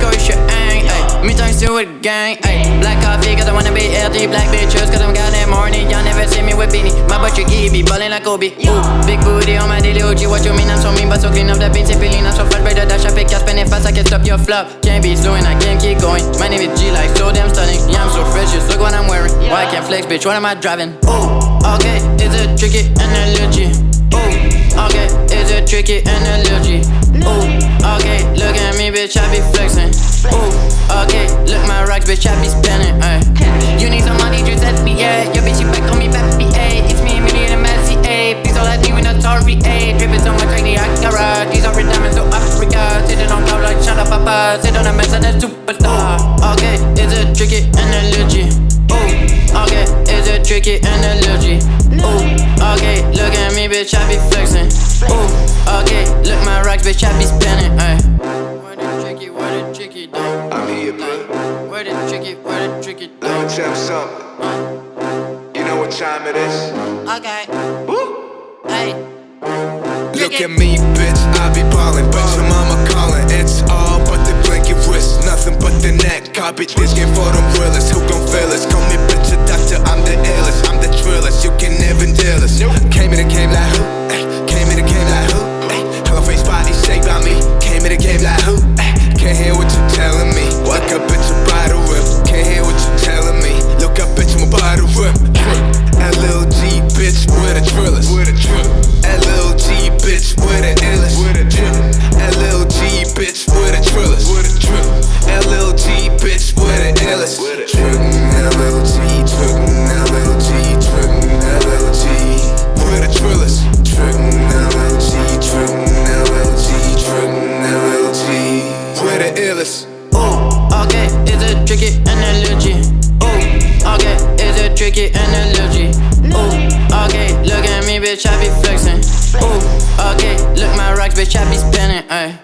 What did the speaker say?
go shit, ang, ay Me thanks to a gang, Black coffee, cause I wanna be healthy. Black bitches, cause I'm goddamn horny Y'all never see me with beanie. My butt you be ballin' like Kobe. Ooh, big booty on my daily OG What you mean, I'm so mean, but so clean up that beat Tipping, I'm so break the dash. I pick, I spin it fast, I can stop your flop. Can't be slowing, I can't keep going. My name is G, like so damn stunning. Yeah, I'm so fresh, just look what I'm wearing. Why I can't flex, bitch, what am I driving? Ooh, okay, it's a tricky? Analogy. Ooh, okay, it's a tricky? Analogy bitch, I be flexing. Ooh, okay, look my rocks, bitch, I be spinning ay. You need some money, just ask me, yeah Your bitch, you back on me, baby, ayy. It's me, me, and Messi, ayy. Please don't let me win a Tory, ayy. Dripping so much I can rock These are red diamonds, so Africa. Sitting on cloud like up, papa. Sit on a mess and a superstar. Okay, it's a tricky analogy Ooh, okay, it's a tricky analogy Ooh, okay, look at me, bitch, I be flexing. Ooh, okay, look my rocks, bitch, I be spinning, Word it, trick it, word it, trick it. Something. You know what time it is? Okay. Woo! Hey. Look at me, bitch. I be ballin', but your mama callin'. It's all but the blanket wrist, nothing but the neck. Copy this game for them realists. Who gon' fail us? Call me bitch a doctor. I'm the illest. I'm the trillest. You can never deal. thrillers. That little G bitch with the illest. That bitch with the thrillers. L.L.G. bitch with the illest. Trippin' that little G, trippin' that little G, trippin' that little with the thrillers. Trippin' that little G, trippin' that with the illest. Ooh, okay, is it tricky and that little G? Ooh, okay, is it tricky and Ooh, okay, look my rocks, bitch, I be spinning, ayy.